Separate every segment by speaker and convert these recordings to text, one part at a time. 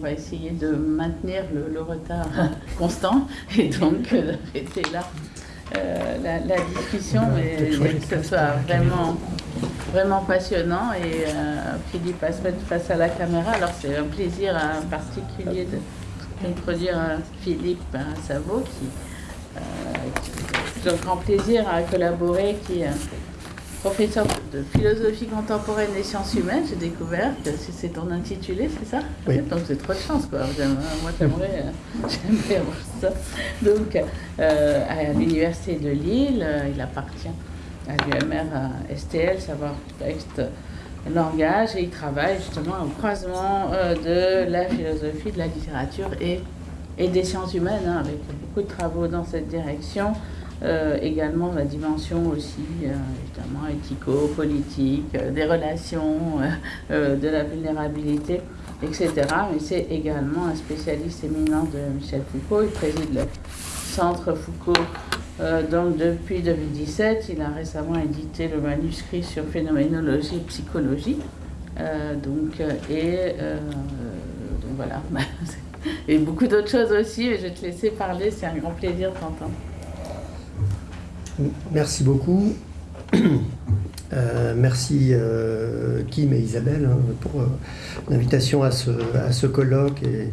Speaker 1: va essayer de maintenir le, retard constant. Et donc d'arrêter là. La, discussion, mais que ce soit vraiment, vraiment passionnant. Et Philippe va se mettre face à la caméra, alors c'est un plaisir particulier d'introduire Philippe Savo qui j'ai un grand plaisir à collaborer, qui professeur de philosophie contemporaine et sciences humaines. J'ai découvert que c'est ton intitulé, c'est ça
Speaker 2: oui.
Speaker 1: Donc c'est trop de chance, quoi. Moi, j'aimerais euh, avoir ça. Donc, euh, à l'Université de Lille, euh, il appartient à l'UMR STL, savoir texte langage, et il travaille justement au croisement de la philosophie, de la littérature et, et des sciences humaines, hein, avec beaucoup de travaux dans cette direction. Euh, également la dimension aussi, euh, évidemment, éthico-politique, euh, des relations, de la vulnérabilité, etc. Mais c'est également un spécialiste éminent de Michel Foucault. Il préside le Centre Foucault donc depuis 2017. Il a récemment édité le manuscrit sur phénoménologie et psychologie. donc, et donc voilà. et beaucoup d'autres choses aussi, je vais te laisser parler, c'est un grand plaisir de t'entendre.
Speaker 2: Merci beaucoup. Euh, merci euh, Kim et Isabelle hein, pour euh, l'invitation à ce, à ce colloque et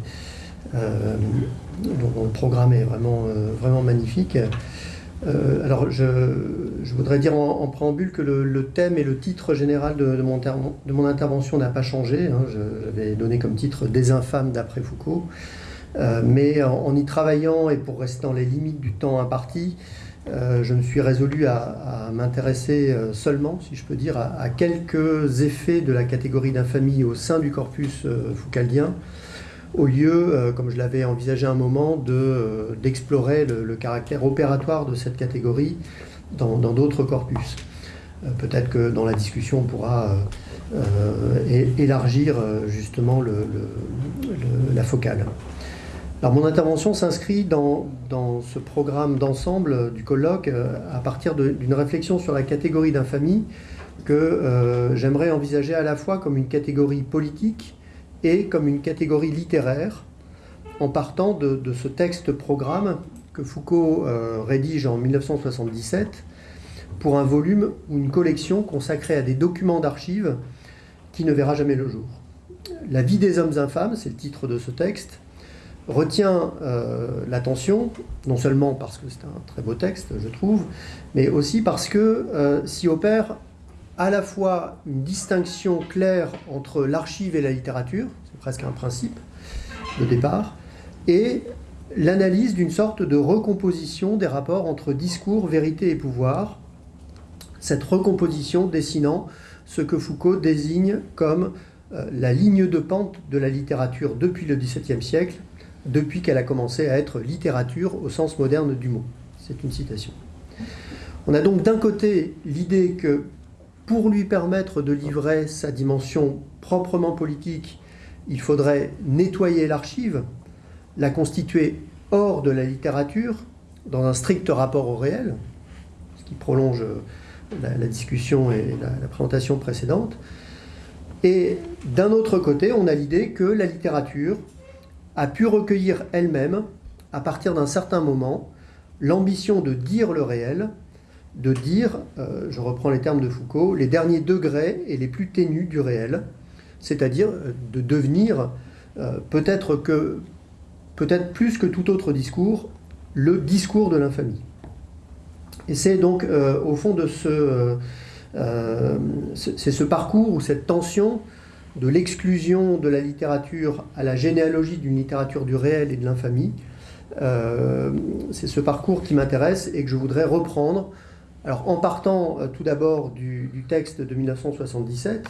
Speaker 2: dont le programme est vraiment, vraiment magnifique. alors je, voudrais dire en, préambule que le, thème et le titre général de, de, mon, de mon, intervention n'a pas changé. Hein. J'avais donné comme titre Des infâmes d'après Foucault. mais en, y travaillant et pour rester dans les limites du temps imparti, euh, je me suis résolu à, m'intéresser euh, seulement, si je peux dire, à, quelques effets de la catégorie d'infamie au sein du corpus euh, foucaldien, au lieu, comme je l'avais envisagé un moment, d'explorer le, caractère opératoire de cette catégorie dans d'autres corpus. Peut-être que dans la discussion, on pourra élargir justement la focale. Alors mon intervention s'inscrit dans, ce programme d'ensemble du colloque euh, à partir d'une réflexion sur la catégorie d'infamie que euh, j'aimerais envisager à la fois comme une catégorie politique et comme une catégorie littéraire, en partant de, ce texte programme que Foucault euh, rédige en 1977 pour un volume ou une collection consacrée à des documents d'archives qui ne verra jamais le jour. La vie des hommes infâmes, c'est le titre de ce texte, retient euh, l'attention, non seulement parce que c'est un très beau texte, je trouve, mais aussi parce que euh, s'y opère à la fois une distinction claire entre l'archive et la littérature, c'est presque un principe de départ, et l'analyse d'une sorte de recomposition des rapports entre discours, vérité et pouvoir, cette recomposition dessinant ce que Foucault désigne comme euh, la ligne de pente de la littérature depuis le XVIIe siècle, depuis qu'elle a commencé à être littérature au sens moderne du mot. C'est une citation. On a donc d'un côté l'idée que pour lui permettre de livrer sa dimension proprement politique, il faudrait nettoyer l'archive, la constituer hors de la littérature, dans un strict rapport au réel, ce qui prolonge la, discussion et la présentation précédente. Et d'un autre côté, on a l'idée que la littérature, a pu recueillir elle-même, à partir d'un certain moment, l'ambition de dire le réel, de dire, euh, je reprends les termes de Foucault, les derniers degrés et les plus ténus du réel, c'est-à-dire euh, de devenir, euh, peut-être que, peut-être plus que tout autre discours, le discours de l'infamie. Et c'est donc au fond de ce, c'est ce parcours ou cette tension de l'exclusion de la littérature à la généalogie d'une littérature du réel et de l'infamie. Euh, c'est ce parcours qui m'intéresse et que je voudrais reprendre. Alors en partant euh, tout d'abord du, texte de 1977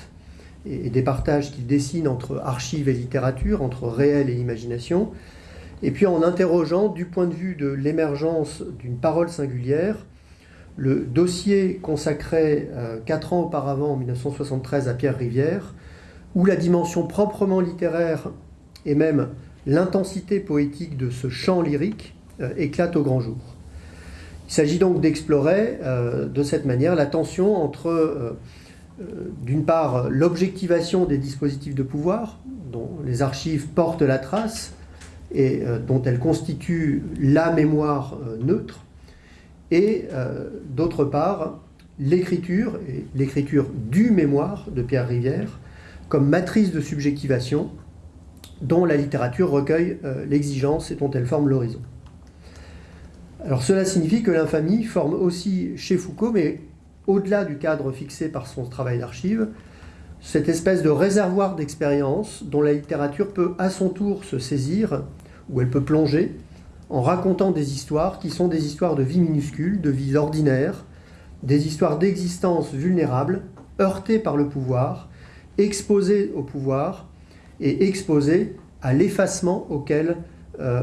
Speaker 2: et, des partages qu'il dessine entre archives et littérature, entre réel et imagination, et puis en interrogeant du point de vue de l'émergence d'une parole singulière, le dossier consacré euh, quatre ans auparavant, en 1973, à Pierre Rivière, où la dimension proprement littéraire et même l'intensité poétique de ce chant lyrique euh, éclate au grand jour. Il s'agit donc d'explorer euh, de cette manière la tension entre euh, d'une part, l'objectivation des dispositifs de pouvoir, dont les archives portent la trace et dont elles constituent la mémoire neutre, et d'autre part, l'écriture, et l'écriture du mémoire de Pierre Rivière, comme matrice de subjectivation dont la littérature recueille euh, l'exigence et dont elle forme l'horizon. Alors cela signifie que l'infamie forme aussi chez Foucault, mais au-delà du cadre fixé par son travail d'archive, cette espèce de réservoir d'expérience dont la littérature peut à son tour se saisir, ou elle peut plonger, en racontant des histoires qui sont des histoires de vie minuscule, de vie ordinaire, des histoires d'existence vulnérable, heurtées par le pouvoir, exposées au pouvoir et exposées à l'effacement auquel euh,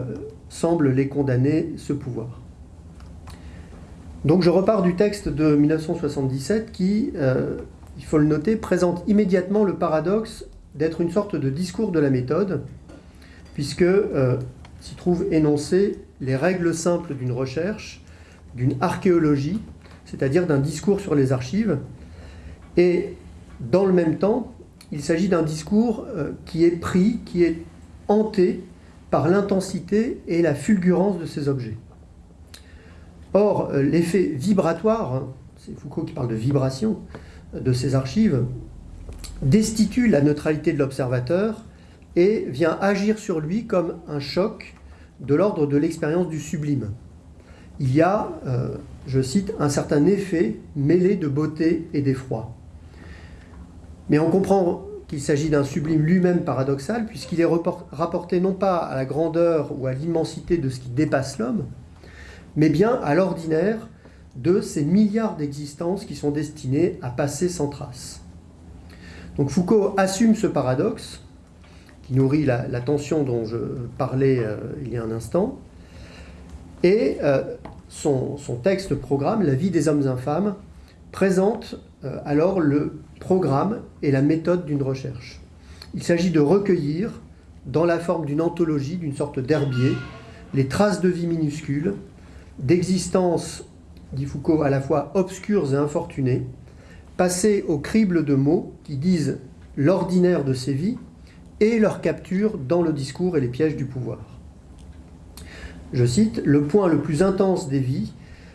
Speaker 2: semble les condamner ce pouvoir. Donc je repars du texte de 1977 qui, euh, il faut le noter, présente immédiatement le paradoxe d'être une sorte de discours de la méthode, puisque euh, s'y trouvent énoncées les règles simples d'une recherche, d'une archéologie, c'est-à-dire d'un discours sur les archives. Et dans le même temps, il s'agit d'un discours euh, qui est pris, qui est hanté par l'intensité et la fulgurance de ces objets. Or, euh, l'effet vibratoire, hein, c'est Foucault qui parle de vibration de ces archives, destitue la neutralité de l'observateur et vient agir sur lui comme un choc de l'ordre de l'expérience du sublime. Il y a euh, je cite, un certain effet mêlé de beauté et d'effroi. Mais on comprend qu'il s'agit d'un sublime lui-même paradoxal, puisqu'il est rapporté non pas à la grandeur ou à l'immensité de ce qui dépasse l'homme, mais bien à l'ordinaire de ces milliards d'existences qui sont destinées à passer sans trace. Donc Foucault assume ce paradoxe, qui nourrit la, tension dont je parlais euh, il y a un instant, et euh, son, texte programme, La vie des hommes infâmes, présente euh, alors le programme et la méthode d'une recherche. Il s'agit de recueillir, dans la forme d'une anthologie, d'une sorte d'herbier, les traces de vie minuscules, d'existence, dit Foucault, à la fois obscures et infortunées, passer au crible de mots qui disent l'ordinaire de ces vies et leur capture dans le discours et les pièges du pouvoir je cite, le point le plus intense des vies,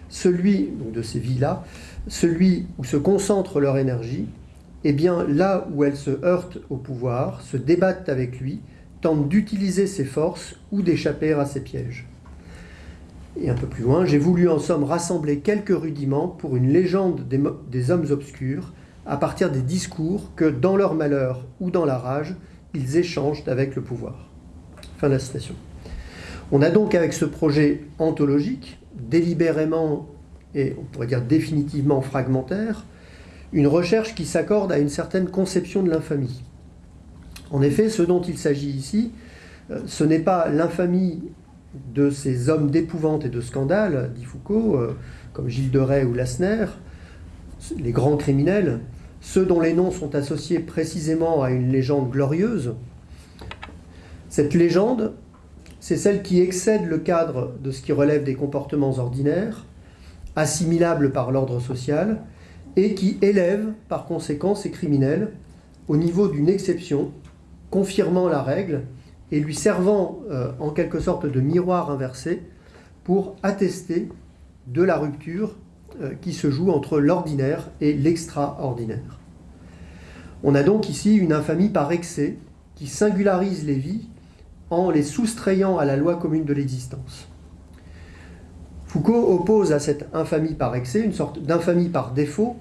Speaker 2: celui de ces vies-là, celui où se concentre leur énergie, est bien là où elles se heurtent au pouvoir, se débattent avec lui, tentent d'utiliser ses forces ou d'échapper à ses pièges. Et un peu plus loin, j'ai voulu en somme rassembler quelques rudiments pour une légende des, des hommes obscurs à partir des discours que, dans leur malheur ou dans la rage, ils échangent avec le pouvoir. Fin de la citation. On a donc avec ce projet anthologique, délibérément et on pourrait dire définitivement fragmentaire, une recherche qui s'accorde à une certaine conception de l'infamie. En effet, ce dont il s'agit ici, euh, ce n'est pas l'infamie de ces hommes d'épouvante et de scandale, dit Foucault, euh, comme Gilles de Rais ou Lassner, les grands criminels, ceux dont les noms sont associés précisément à une légende glorieuse. Cette légende, c'est celle qui excède le cadre de ce qui relève des comportements ordinaires, assimilables par l'ordre social, et qui élève par conséquent ces criminels au niveau d'une exception, confirmant la règle et lui servant euh, en quelque sorte de miroir inversé pour attester de la rupture euh, qui se joue entre l'ordinaire et l'extraordinaire. On a donc ici une infamie par excès qui singularise les vies en les soustrayant à la loi commune de l'existence. Foucault oppose à cette infamie par excès une sorte d'infamie par défaut,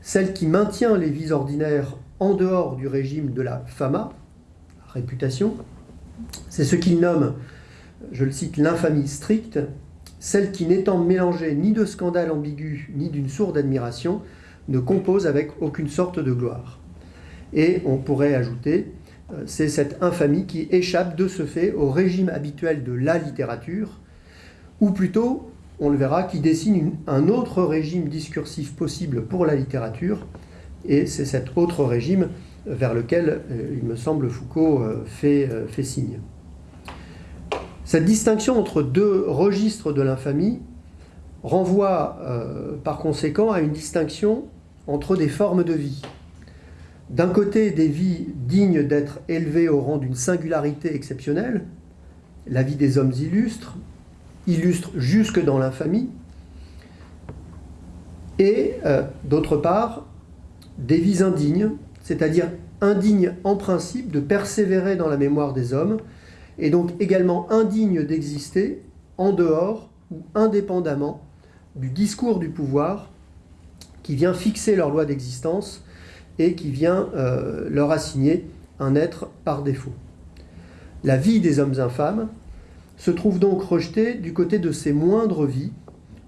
Speaker 2: celle qui maintient les vies ordinaires en dehors du régime de la fama, réputation. C'est ce qu'il nomme, je le cite, l'infamie stricte, celle qui n'étant mélangée ni de scandale ambigu ni d'une sourde admiration, ne compose avec aucune sorte de gloire. Et on pourrait ajouter, euh, c'est cette infamie qui échappe de ce fait au régime habituel de la littérature, ou plutôt, on le verra, qui dessine un autre régime discursif possible pour la littérature, et c'est cet autre régime vers lequel, euh, il me semble, Foucault euh, fait, fait signe. Cette distinction entre deux registres de l'infamie renvoie par conséquent à une distinction entre des formes de vie. d'un côté des vies dignes d'être élevées au rang d'une singularité exceptionnelle, la vie des hommes illustres, illustres jusque dans l'infamie, et euh, d'autre part des vies indignes, c'est-à-dire indignes en principe de persévérer dans la mémoire des hommes, et donc également indignes d'exister en dehors ou indépendamment du discours du pouvoir qui vient fixer leur loi d'existence et qui vient euh, leur assigner un être par défaut. La vie des hommes infâmes se trouve donc rejetée du côté de ces moindres vies,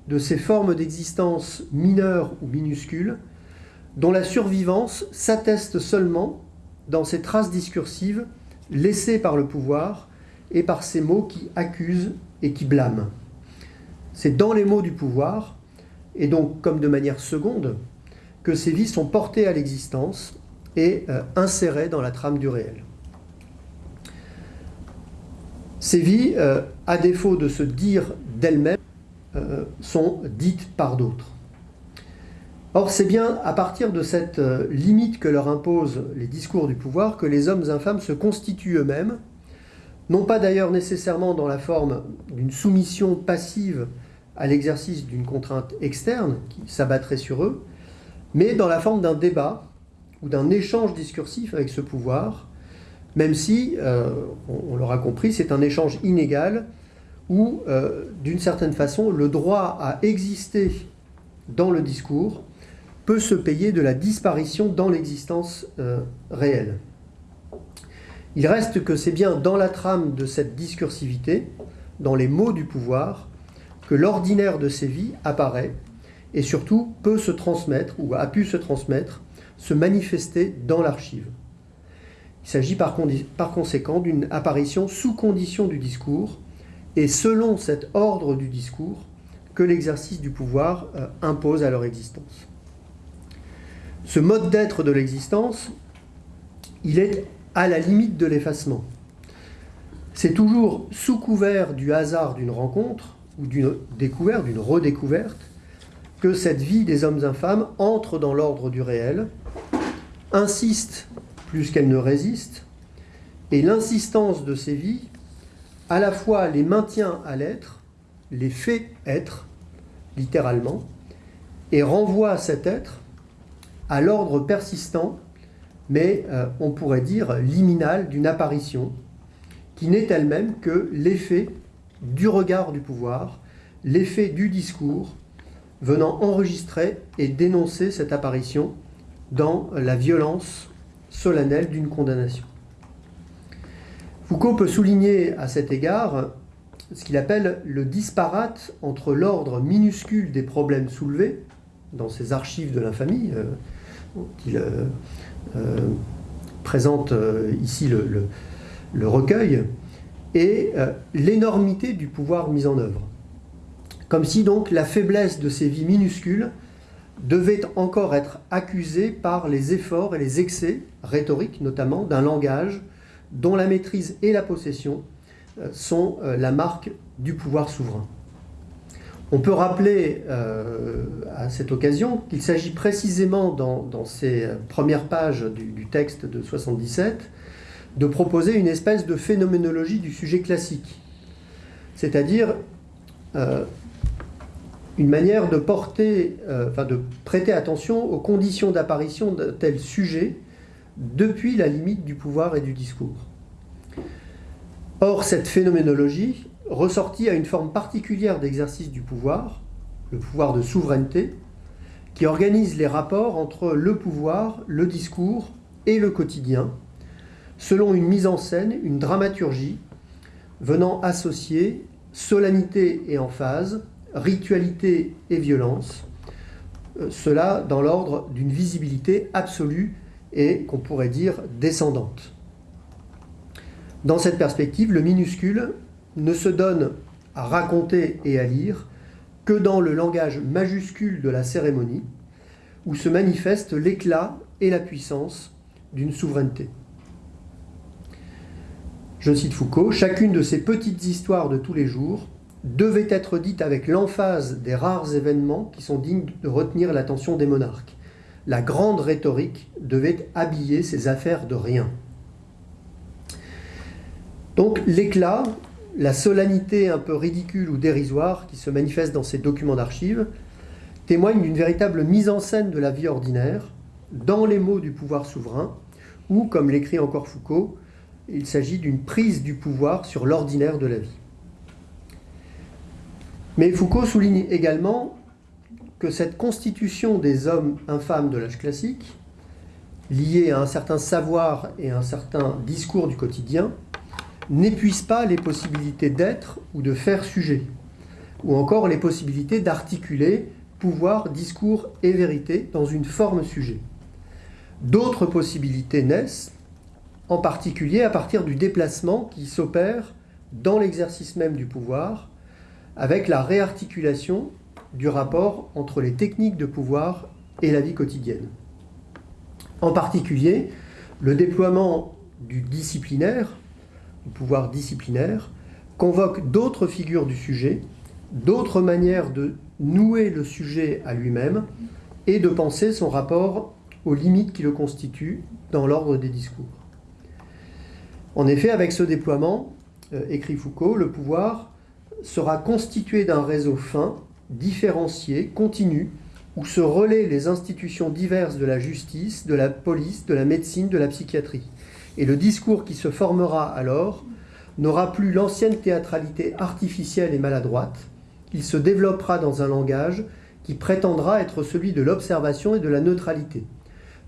Speaker 2: de ces formes d'existence mineures ou minuscules, dont la survivance s'atteste seulement dans ces traces discursives laissées par le pouvoir et par ces mots qui accusent et qui blâment. C'est dans les mots du pouvoir, et donc comme de manière seconde, que ces vies sont portées à l'existence et euh, insérées dans la trame du réel. Ces vies, euh, à défaut de se dire d'elles-mêmes, euh, sont dites par d'autres. Or, c'est bien à partir de cette limite que leur imposent les discours du pouvoir que les hommes infâmes se constituent eux-mêmes, non pas d'ailleurs nécessairement dans la forme d'une soumission passive à l'exercice d'une contrainte externe qui s'abattrait sur eux, mais dans la forme d'un débat ou d'un échange discursif avec ce pouvoir, même si, euh, on, l'aura compris, c'est un échange inégal où, euh, d'une certaine façon, le droit à exister dans le discours peut se payer de la disparition dans l'existence euh, réelle. Il reste que c'est bien dans la trame de cette discursivité, dans les mots du pouvoir, que l'ordinaire de ces vies apparaît et surtout peut se transmettre, ou a pu se transmettre, se manifester dans l'archive. Il s'agit par, conséquent d'une apparition sous condition du discours, et selon cet ordre du discours que l'exercice du pouvoir euh, impose à leur existence. Ce mode d'être de l'existence, il est à la limite de l'effacement. C'est toujours sous couvert du hasard d'une rencontre, ou d'une découverte, d'une redécouverte, que cette vie des hommes infâmes entre dans l'ordre du réel, insiste plus qu'elle ne résiste, et l'insistance de ces vies à la fois les maintient à l'être, les fait être, littéralement, et renvoie cet être à l'ordre persistant, mais euh, on pourrait dire liminal d'une apparition, qui n'est elle-même que l'effet du regard du pouvoir, l'effet du discours, venant enregistrer et dénoncer cette apparition dans la violence solennelle d'une condamnation. Foucault peut souligner à cet égard ce qu'il appelle le disparate entre l'ordre minuscule des problèmes soulevés dans ses archives de l'infamie, euh, qu'il euh, euh, présente ici le recueil, et l'énormité du pouvoir mis en œuvre. Comme si donc la faiblesse de ces vies minuscules devait encore être accusée par les efforts et les excès, rhétoriques notamment, d'un langage dont la maîtrise et la possession euh, sont euh, la marque du pouvoir souverain. On peut rappeler euh, à cette occasion qu'il s'agit précisément dans, ces premières pages du, texte de 77 de proposer une espèce de phénoménologie du sujet classique, c'est-à-dire une manière de porter, euh, de prêter attention aux conditions d'apparition de tel sujet depuis la limite du pouvoir et du discours. Or, cette phénoménologie ressortit à une forme particulière d'exercice du pouvoir, le pouvoir de souveraineté, qui organise les rapports entre le pouvoir, le discours et le quotidien, selon une mise en scène, une dramaturgie, venant associer solennité et emphase, ritualité et violence, euh, cela dans l'ordre d'une visibilité absolue et qu'on pourrait dire descendante. Dans cette perspective, le minuscule ne se donne à raconter et à lire que dans le langage majuscule de la cérémonie, où se manifeste l'éclat et la puissance d'une souveraineté. Je cite Foucault, chacune de ces petites histoires de tous les jours devait être dite avec l'emphase des rares événements qui sont dignes de retenir l'attention des monarques. la grande rhétorique devait habiller ces affaires de rien. Donc l'éclat, la solennité un peu ridicule ou dérisoire qui se manifeste dans ces documents d'archives témoigne d'une véritable mise en scène de la vie ordinaire, dans les mots du pouvoir souverain, ou, comme l'écrit encore Foucault, il s'agit d'une prise du pouvoir sur l'ordinaire de la vie. Mais Foucault souligne également que cette constitution des hommes infâmes de l'âge classique, liée à un certain savoir et un certain discours du quotidien, n'épuise pas les possibilités d'être ou de faire sujet, ou encore les possibilités d'articuler pouvoir, discours et vérité dans une forme sujet. D'autres possibilités naissent, en particulier à partir du déplacement qui s'opère dans l'exercice même du pouvoir, avec la réarticulation du rapport entre les techniques de pouvoir et la vie quotidienne. En particulier, le déploiement du disciplinaire, du pouvoir disciplinaire, convoque d'autres figures du sujet, d'autres manières de nouer le sujet à lui-même et de penser son rapport aux limites qui le constituent dans l'ordre des discours. En effet, avec ce déploiement, euh, écrit Foucault, le pouvoir sera constitué d'un réseau fin, différencié, continu, où se relaient les institutions diverses de la justice, de la police, de la médecine, de la psychiatrie. Et le discours qui se formera alors n'aura plus l'ancienne théâtralité artificielle et maladroite, il se développera dans un langage qui prétendra être celui de l'observation et de la neutralité.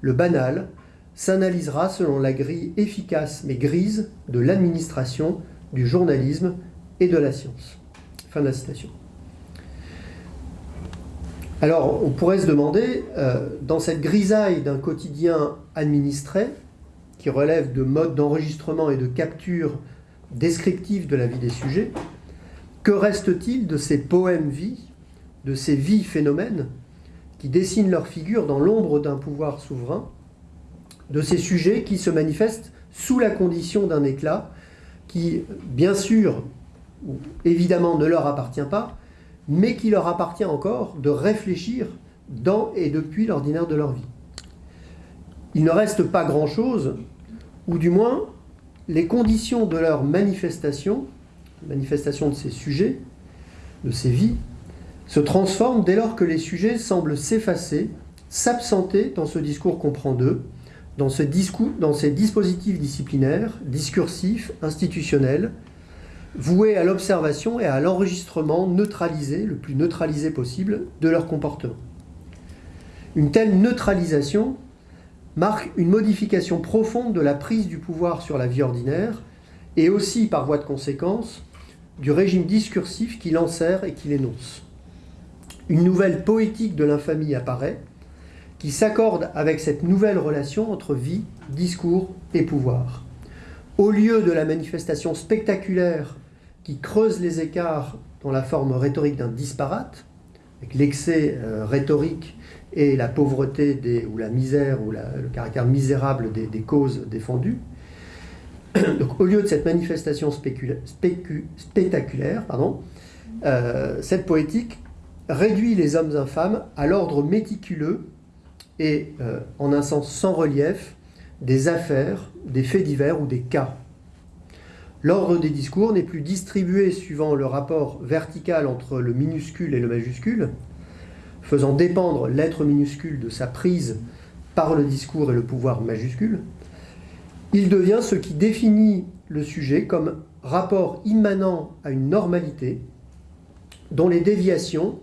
Speaker 2: Le banal s'analysera selon la grille efficace mais grise de l'administration, du journalisme et de la science. Alors, on pourrait se demander, euh, dans cette grisaille d'un quotidien administré, qui relève de modes d'enregistrement et de capture descriptifs de la vie des sujets, que reste-t-il de ces poèmes-vies, de ces vies-phénomènes, qui dessinent leur figure dans l'ombre d'un pouvoir souverain, de ces sujets qui se manifestent sous la condition d'un éclat qui, bien sûr, évidemment ne leur appartient pas, mais qui leur appartient encore de réfléchir dans et depuis l'ordinaire de leur vie. Il ne reste pas grand-chose, ou du moins les conditions de leur manifestation, manifestation de ces sujets, de ces vies, se transforment dès lors que les sujets semblent s'effacer, s'absenter dans ce discours qu'on prend d'eux, dans, dans ces dispositifs disciplinaires, discursifs, institutionnels, voués à l'observation et à l'enregistrement neutralisé, le plus neutralisé possible, de leur comportement. Une telle neutralisation marque une modification profonde de la prise du pouvoir sur la vie ordinaire et aussi, par voie de conséquence, du régime discursif qui l'ensert et qui l'énonce. Une nouvelle poétique de l'infamie apparaît, qui s'accorde avec cette nouvelle relation entre vie, discours et pouvoir. Au lieu de la manifestation spectaculaire qui creuse les écarts dans la forme rhétorique d'un disparate, avec l'excès euh, rhétorique et la pauvreté ou la misère ou le caractère misérable des, causes défendues. Donc, au lieu de cette manifestation spectaculaire, euh, cette poétique réduit les hommes infâmes à l'ordre méticuleux et, euh, en un sens sans relief, des affaires, des faits divers ou des cas. L'ordre des discours n'est plus distribué suivant le rapport vertical entre le minuscule et le majuscule, faisant dépendre l'être minuscule de sa prise par le discours et le pouvoir majuscule. Il devient ce qui définit le sujet comme rapport immanent à une normalité dont les déviations,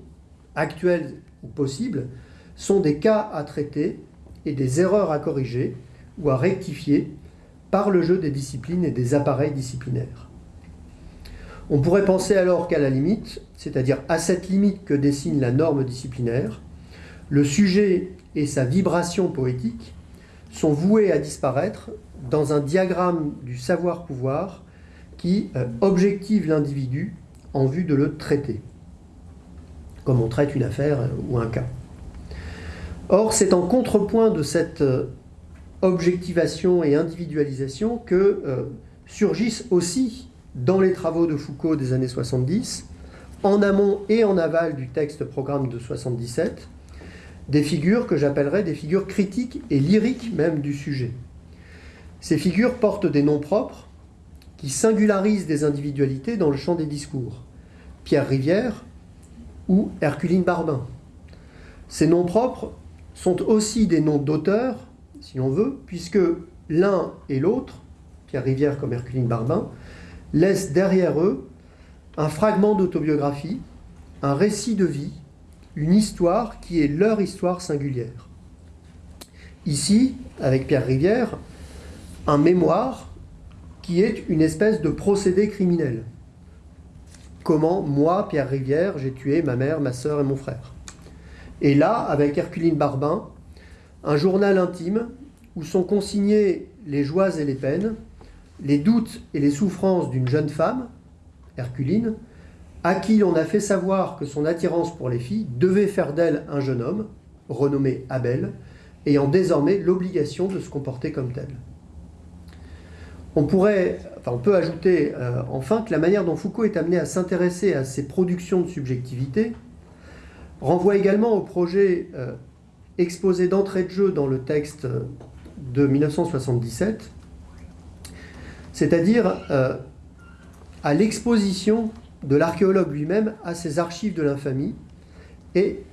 Speaker 2: actuelles ou possibles, sont des cas à traiter et des erreurs à corriger ou à rectifier par le jeu des disciplines et des appareils disciplinaires. On pourrait penser alors qu'à la limite, c'est-à-dire à cette limite que dessine la norme disciplinaire, le sujet et sa vibration poétique sont voués à disparaître dans un diagramme du savoir-pouvoir qui euh, objective l'individu en vue de le traiter, comme on traite une affaire ou un cas. Or, c'est en contrepoint de cette euh, objectivation et individualisation que euh, surgissent aussi dans les travaux de Foucault des années 70, en amont et en aval du texte programme de 77, des figures que j'appellerais des figures critiques et lyriques même du sujet. Ces figures portent des noms propres qui singularisent des individualités dans le champ des discours. Pierre Rivière ou Herculine Barbin. Ces noms propres sont aussi des noms d'auteurs, si l'on veut, puisque l'un et l'autre, Pierre Rivière comme Herculine Barbin, laissent derrière eux un fragment d'autobiographie, un récit de vie, une histoire qui est leur histoire singulière. Ici, avec Pierre Rivière, un mémoire qui est une espèce de procédé criminel. Comment, moi, Pierre Rivière, j'ai tué ma mère, ma sœur et mon frère. Et là, avec Herculine Barbin, un journal intime où sont consignés les joies et les peines, les doutes et les souffrances d'une jeune femme, Herculine, à qui l'on a fait savoir que son attirance pour les filles devait faire d'elle un jeune homme, renommé Abel, ayant désormais l'obligation de se comporter comme tel. On peut ajouter euh, enfin que la manière dont Foucault est amené à s'intéresser à ces productions de subjectivité renvoie également au projet euh, exposé d'entrée de jeu dans le texte de 1977, c'est-à-dire euh, à l'exposition de l'archéologue lui-même à ses archives de l'infamie et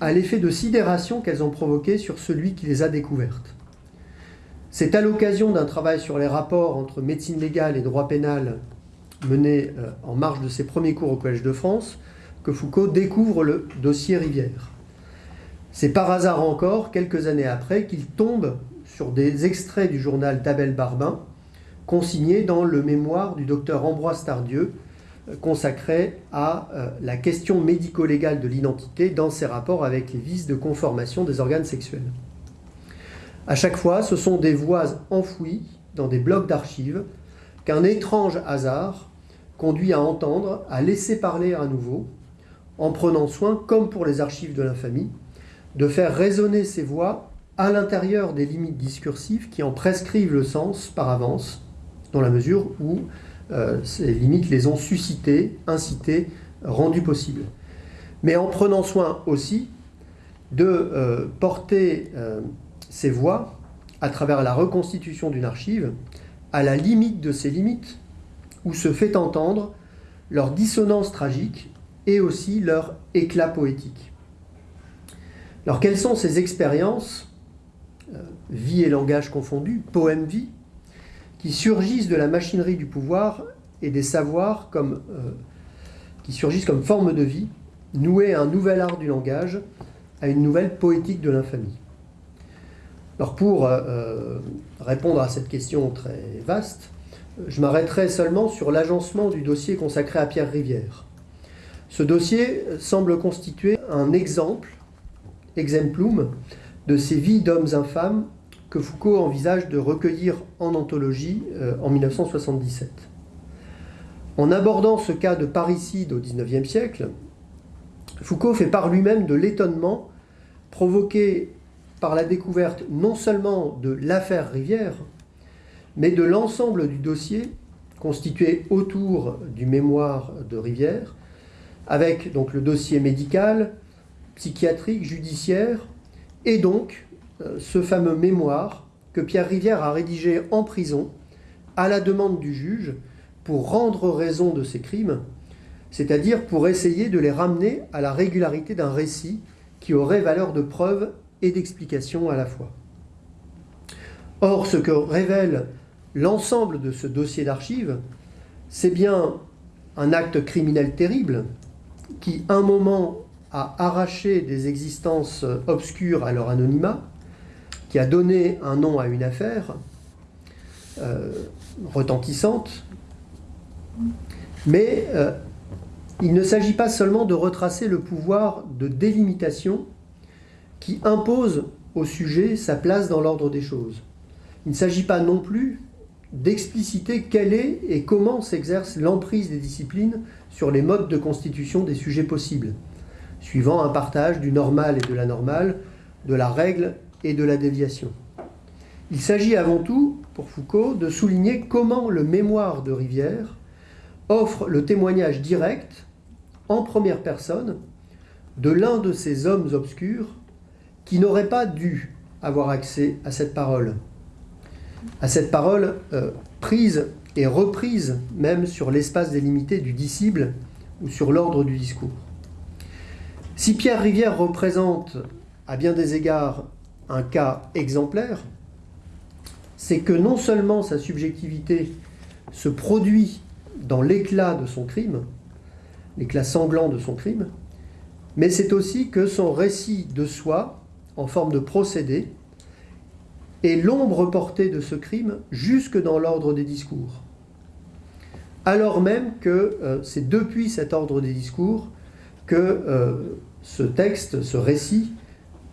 Speaker 2: à l'effet de sidération qu'elles ont provoqué sur celui qui les a découvertes. C'est à l'occasion d'un travail sur les rapports entre médecine légale et droit pénal mené euh, en marge de ses premiers cours au Collège de France que Foucault découvre le dossier Rivière. C'est par hasard encore, quelques années après, qu'il tombe sur des extraits du journal d'Abel Barbin, consignés dans le mémoire du docteur Ambroise Tardieu, euh, consacré à euh, la question médico-légale de l'identité dans ses rapports avec les vices de conformation des organes sexuels. À chaque fois, ce sont des voix enfouies dans des blocs d'archives qu'un étrange hasard conduit à entendre, à laisser parler à nouveau, en prenant soin, comme pour les archives de l'infamie, de faire résonner ces voix à l'intérieur des limites discursives qui en prescrivent le sens par avance, dans la mesure où euh, ces limites les ont suscitées, incitées, rendues possibles. Mais en prenant soin aussi de euh, porter euh, ces voix, à travers la reconstitution d'une archive, à la limite de ces limites, où se fait entendre leur dissonance tragique et aussi leur éclat poétique. Alors quelles sont ces expériences, euh, vie et langage confondus, poème-vie, qui surgissent de la machinerie du pouvoir et des savoirs comme, euh, qui surgissent comme forme de vie, nouées à un nouvel art du langage, à une nouvelle poétique de l'infamie? Alors pour euh, répondre à cette question très vaste, je m'arrêterai seulement sur l'agencement du dossier consacré à Pierre Rivière. Ce dossier semble constituer un exemple, exemplum, de ces vies d'hommes infâmes que Foucault envisage de recueillir en anthologie euh, en 1977. En abordant ce cas de parricide au XIXe siècle, Foucault fait part lui-même de l'étonnement provoqué par la découverte non seulement de l'affaire Rivière, mais de l'ensemble du dossier constitué autour du mémoire de Rivière, avec donc le dossier médical, psychiatrique, judiciaire, et donc euh, ce fameux mémoire que Pierre Rivière a rédigé en prison à la demande du juge pour rendre raison de ses crimes, c'est-à-dire pour essayer de les ramener à la régularité d'un récit qui aurait valeur de preuve et d'explication à la fois. Or, ce que révèle l'ensemble de ce dossier d'archives, c'est bien un acte criminel terrible qui, un moment, a arraché des existences obscures à leur anonymat, qui a donné un nom à une affaire euh, retentissante, mais euh, il ne s'agit pas seulement de retracer le pouvoir de délimitation qui impose au sujet sa place dans l'ordre des choses. Il ne s'agit pas non plus d'expliciter quelle est et comment s'exerce l'emprise des disciplines sur les modes de constitution des sujets possibles, suivant un partage du normal et de la normale, de la règle et de la déviation. Il s'agit avant tout, pour Foucault, de souligner comment le mémoire de Rivière offre le témoignage direct, en première personne, de l'un de ces hommes obscurs qui n'aurait pas dû avoir accès à cette parole, à cette parole euh, prise et reprise même sur l'espace délimité du disciple ou sur l'ordre du discours. Si Pierre Rivière représente à bien des égards un cas exemplaire, c'est que non seulement sa subjectivité se produit dans l'éclat de son crime, l'éclat sanglant de son crime, mais c'est aussi que son récit de soi, en forme de procédé, est l'ombre portée de ce crime jusque dans l'ordre des discours. Alors même que euh, c'est depuis cet ordre des discours que euh, ce texte, ce récit,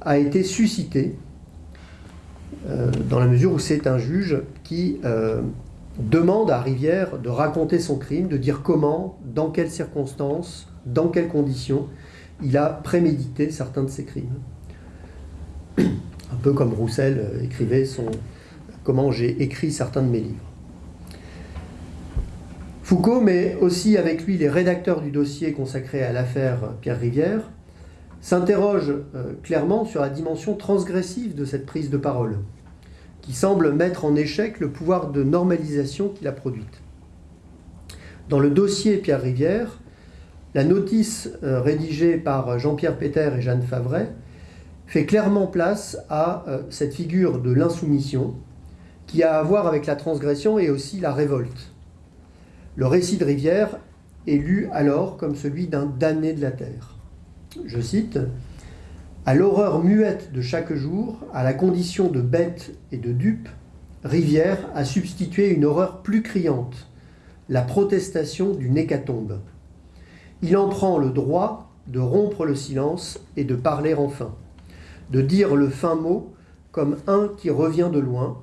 Speaker 2: a été suscité, euh, dans la mesure où c'est un juge qui demande à Rivière de raconter son crime, de dire comment, dans quelles circonstances, dans quelles conditions il a prémédité certains de ses crimes. Un peu comme Roussel euh, écrivait son Comment j'ai écrit certains de mes livres. Foucault, mais aussi avec lui les rédacteurs du dossier consacré à l'affaire Pierre Rivière, s'interrogent euh, clairement sur la dimension transgressive de cette prise de parole qui semble mettre en échec le pouvoir de normalisation qu'il a produite. Dans le dossier Pierre Rivière, la notice euh, rédigée par Jean-Pierre Péter et Jeanne Favret fait clairement place à euh, cette figure de l'insoumission qui a à voir avec la transgression et aussi la révolte. Le récit de Rivière est lu alors comme celui d'un damné de la terre. Je cite à l'horreur muette de chaque jour, à la condition de bête et de dupe, Rivière a substitué une horreur plus criante, la protestation d'une hécatombe. Il en prend le droit de rompre le silence et de parler enfin, de dire le fin mot comme un qui revient de loin,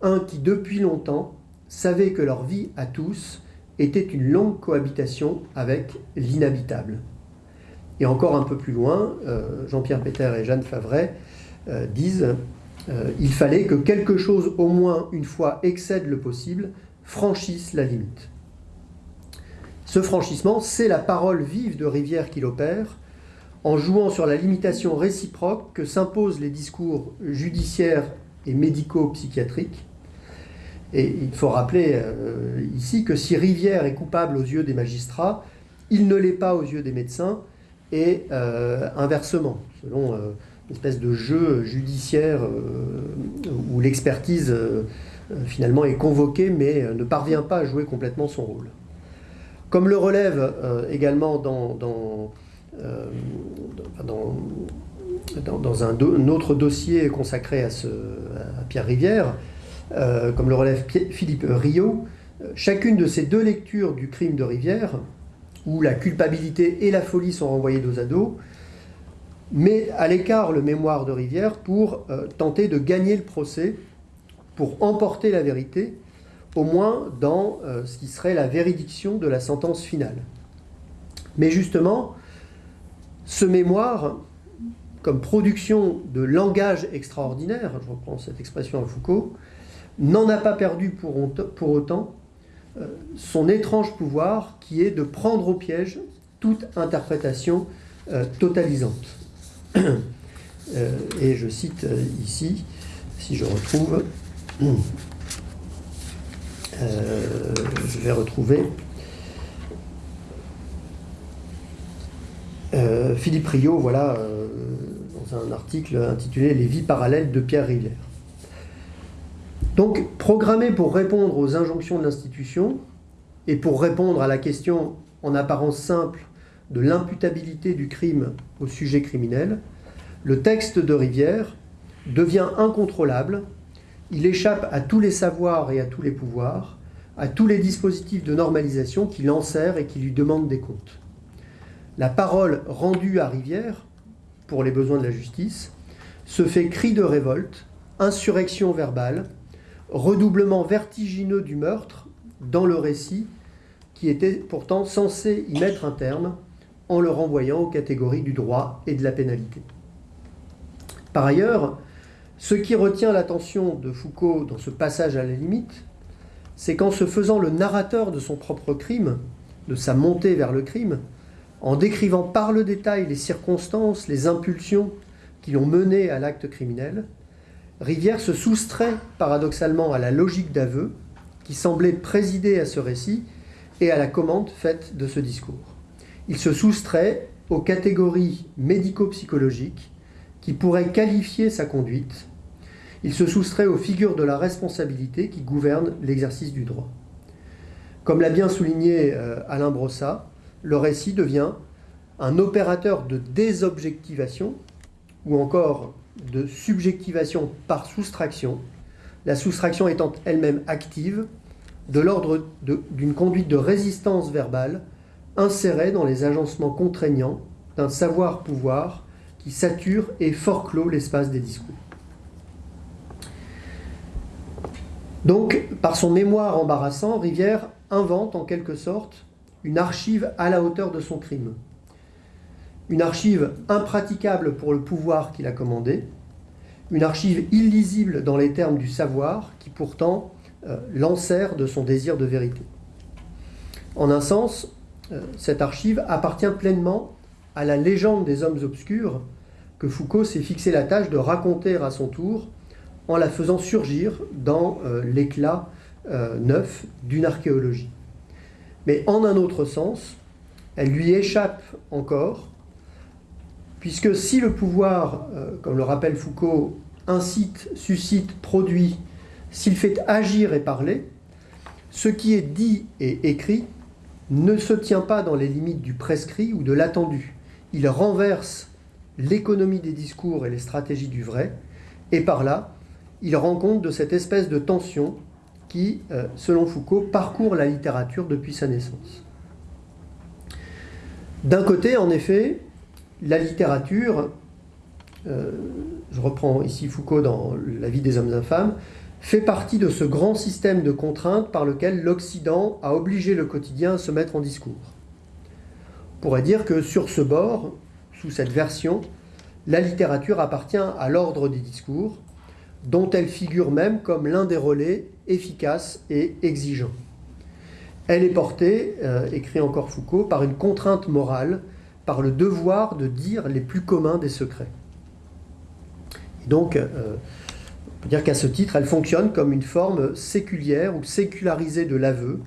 Speaker 2: un qui depuis longtemps savait que leur vie à tous était une longue cohabitation avec l'inhabitable. Et encore un peu plus loin, euh, Jean-Pierre Péter et Jeanne Favret euh, disent euh, il fallait que quelque chose, au moins une fois, excède le possible, franchisse la limite. Ce franchissement, c'est la parole vive de Rivière qui l'opère, en jouant sur la limitation réciproque que s'imposent les discours judiciaires et médico-psychiatriques. Et il faut rappeler ici que si Rivière est coupable aux yeux des magistrats, il ne l'est pas aux yeux des médecins, et euh, inversement, selon euh, une espèce de jeu judiciaire euh, où l'expertise finalement est convoquée mais ne parvient pas à jouer complètement son rôle. Comme le relève également dans, dans, dans, un, autre dossier consacré à Pierre Rivière, comme le relève Philippe Rio, chacune de ces deux lectures du crime de Rivière où la culpabilité et la folie sont renvoyées dos à dos, met à l'écart le mémoire de Rivière pour euh, tenter de gagner le procès, pour emporter la vérité, au moins dans euh, ce qui serait la véridiction de la sentence finale. Mais justement, ce mémoire, comme production de langage extraordinaire, je reprends cette expression à Foucault, n'en a pas perdu pour autant euh, son étrange pouvoir qui est de prendre au piège toute interprétation euh, totalisante. Euh, et je cite ici, si je retrouve, je vais retrouver Philippe Rio, voilà, dans un article intitulé Les vies parallèles de Pierre Rivière. Donc, programmé pour répondre aux injonctions de l'institution et pour répondre à la question en apparence simple de l'imputabilité du crime au sujet criminel, le texte de Rivière devient incontrôlable, il échappe à tous les savoirs et à tous les pouvoirs, à tous les dispositifs de normalisation qui l'enserrent et qui lui demandent des comptes. La parole rendue à Rivière, pour les besoins de la justice, se fait cri de révolte, insurrection verbale, redoublement vertigineux du meurtre dans le récit qui était pourtant censé y mettre un terme en le renvoyant aux catégories du droit et de la pénalité. Par ailleurs, ce qui retient l'attention de Foucault dans ce passage à la limite, c'est qu'en se faisant le narrateur de son propre crime, de sa montée vers le crime, en décrivant par le détail les circonstances, les impulsions qui l'ont mené à l'acte criminel, Rivière se soustrait paradoxalement à la logique d'aveu qui semblait présider à ce récit et à la commande faite de ce discours. Il se soustrait aux catégories médico-psychologiques qui pourraient qualifier sa conduite. Il se soustrait aux figures de la responsabilité qui gouvernent l'exercice du droit. Comme l'a bien souligné euh, Alain Brossat, le récit devient un opérateur de désobjectivation ou encore de subjectivation par soustraction, la soustraction étant elle-même active, de l'ordre d'une conduite de résistance verbale insérée dans les agencements contraignants d'un savoir-pouvoir qui sature et forclôt l'espace des discours. Donc, par son mémoire embarrassant, Rivière invente en quelque sorte une archive à la hauteur de son crime. Une archive impraticable pour le pouvoir qu'il a commandé, une archive illisible dans les termes du savoir qui pourtant euh, l'enserre de son désir de vérité. En un sens, euh, cette archive appartient pleinement à la légende des hommes obscurs que Foucault s'est fixé la tâche de raconter à son tour en la faisant surgir dans euh, l'éclat neuf d'une archéologie. Mais en un autre sens, elle lui échappe encore puisque si le pouvoir, euh, comme le rappelle Foucault, incite, suscite, produit, s'il fait agir et parler, ce qui est dit et écrit ne se tient pas dans les limites du prescrit ou de l'attendu. Il renverse l'économie des discours et les stratégies du vrai, et par là, il rend compte de cette espèce de tension qui, euh, selon Foucault, parcourt la littérature depuis sa naissance. D'un côté, en effet, la littérature, euh, je reprends ici Foucault dans La vie des hommes infâmes, fait partie de ce grand système de contraintes par lequel l'Occident a obligé le quotidien à se mettre en discours. On pourrait dire que sur ce bord, sous cette version, la littérature appartient à l'ordre des discours, dont elle figure même comme l'un des relais efficaces et exigeants. Elle est portée, euh, écrit encore Foucault, par une contrainte morale par le devoir de dire les plus communs des secrets. Et donc, euh, on peut dire qu'à ce titre, elle fonctionne comme une forme séculière ou sécularisée de l'aveu,